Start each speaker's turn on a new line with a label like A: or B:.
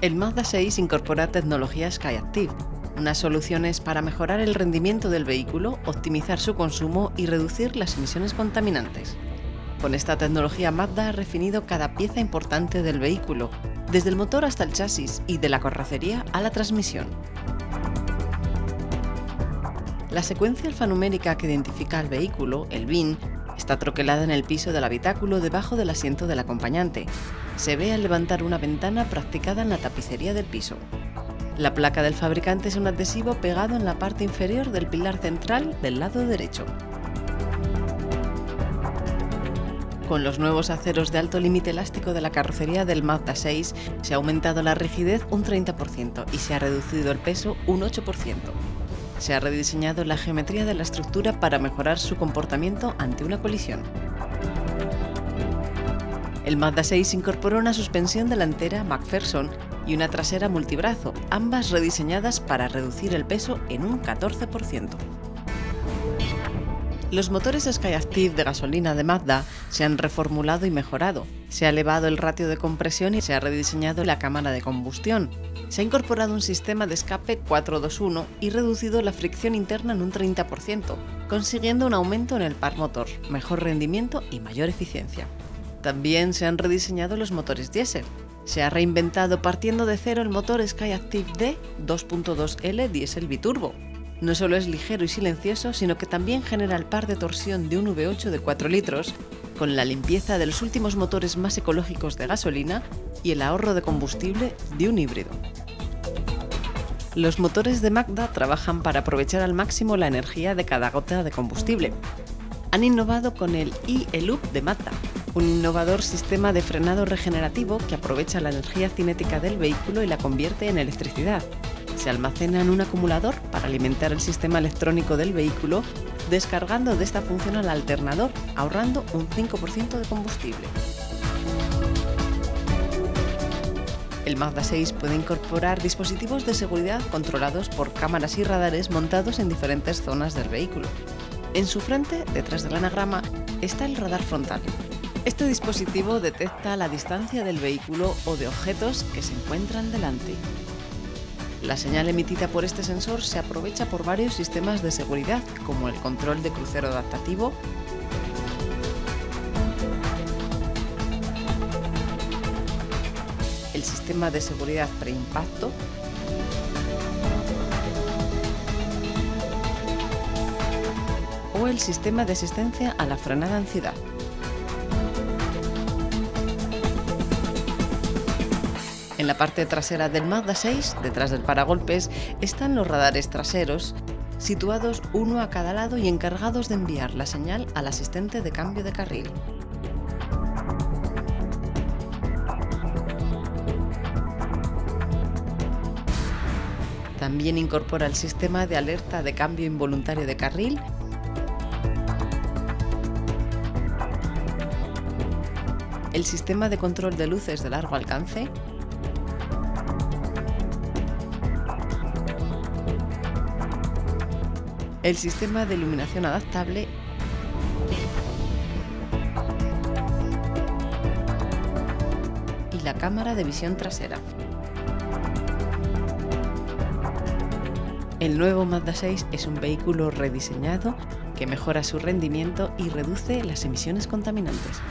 A: El Mazda 6 incorpora tecnología SkyActiv, unas soluciones para mejorar el rendimiento del vehículo, optimizar su consumo y reducir las emisiones contaminantes. Con esta tecnología Mazda ha refinido cada pieza importante del vehículo, desde el motor hasta el chasis y de la carrocería a la transmisión. La secuencia alfanumérica que identifica al vehículo, el VIN, está troquelada en el piso del habitáculo debajo del asiento del acompañante, se ve al levantar una ventana practicada en la tapicería del piso. La placa del fabricante es un adhesivo pegado en la parte inferior del pilar central del lado derecho. Con los nuevos aceros de alto límite elástico de la carrocería del Mazda 6 se ha aumentado la rigidez un 30% y se ha reducido el peso un 8%. Se ha rediseñado la geometría de la estructura para mejorar su comportamiento ante una colisión. El Mazda 6 incorporó una suspensión delantera McPherson y una trasera multibrazo, ambas rediseñadas para reducir el peso en un 14%. Los motores SkyActiv de gasolina de Mazda se han reformulado y mejorado. Se ha elevado el ratio de compresión y se ha rediseñado la cámara de combustión. Se ha incorporado un sistema de escape 421 y reducido la fricción interna en un 30%, consiguiendo un aumento en el par motor, mejor rendimiento y mayor eficiencia. También se han rediseñado los motores diésel. Se ha reinventado partiendo de cero el motor SkyActiv D 2.2L diésel biturbo. No solo es ligero y silencioso, sino que también genera el par de torsión de un V8 de 4 litros, con la limpieza de los últimos motores más ecológicos de gasolina y el ahorro de combustible de un híbrido. Los motores de Magda trabajan para aprovechar al máximo la energía de cada gota de combustible. Han innovado con el e-Loop de Mazda, un innovador sistema de frenado regenerativo que aprovecha la energía cinética del vehículo y la convierte en electricidad. Se almacena en un acumulador para alimentar el sistema electrónico del vehículo, descargando de esta función al alternador, ahorrando un 5% de combustible. El Mazda 6 puede incorporar dispositivos de seguridad controlados por cámaras y radares montados en diferentes zonas del vehículo. En su frente, detrás del anagrama, está el radar frontal, este dispositivo detecta la distancia del vehículo o de objetos que se encuentran delante. La señal emitida por este sensor se aprovecha por varios sistemas de seguridad, como el control de crucero adaptativo, el sistema de seguridad preimpacto, o el sistema de asistencia a la frenada en ciudad. En la parte trasera del Mazda 6, detrás del paragolpes, están los radares traseros, situados uno a cada lado y encargados de enviar la señal al asistente de cambio de carril. También incorpora el sistema de alerta de cambio involuntario de carril el sistema de control de luces de largo alcance el sistema de iluminación adaptable y la cámara de visión trasera. El nuevo Mazda 6 es un vehículo rediseñado que mejora su rendimiento y reduce las emisiones contaminantes.